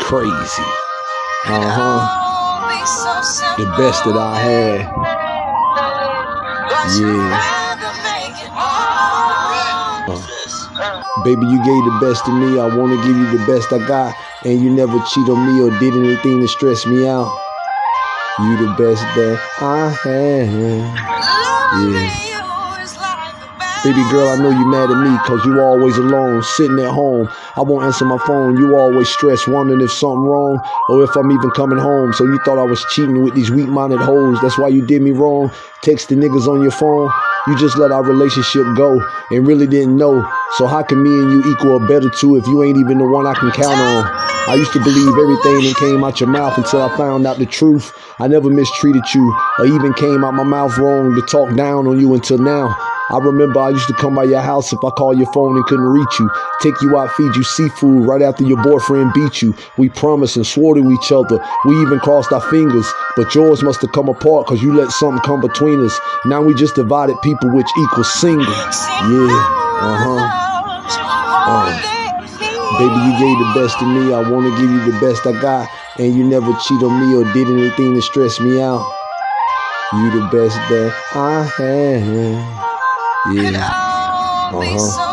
Crazy. Uh huh. The best that I had. Yeah. Uh, baby, you gave the best of me. I want to give you the best I got. And you never cheat on me or did anything to stress me out. You the best that I had. Yeah. Baby girl, I know you mad at me cause you always alone, sitting at home. I won't answer my phone. You always stressed, wondering if something wrong or if I'm even coming home. So you thought I was cheating with these weak-minded hoes. That's why you did me wrong. Texting niggas on your phone. You just let our relationship go and really didn't know. So how can me and you equal a better two if you ain't even the one I can count on? I used to believe everything that came out your mouth until I found out the truth. I never mistreated you or even came out my mouth wrong to talk down on you until now. I remember I used to come by your house if I called your phone and couldn't reach you. Take you out, feed you seafood right after your boyfriend beat you. We promised and swore to each other. We even crossed our fingers. But yours must have come apart because you let something come between us. Now we just divided people which equals single. Yeah, uh-huh. Uh, baby, you gave the best to me. I want to give you the best I got. And you never cheat on me or did anything to stress me out. You the best that I had. Yeah. Uh-huh.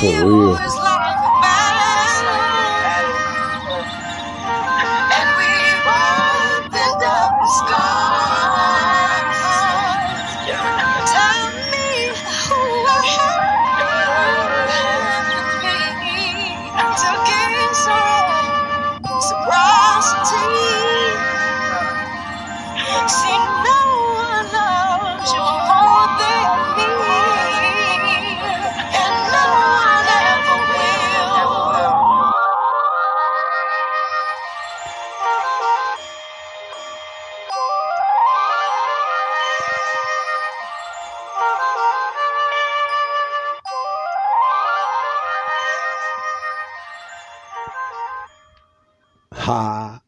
For real. 哈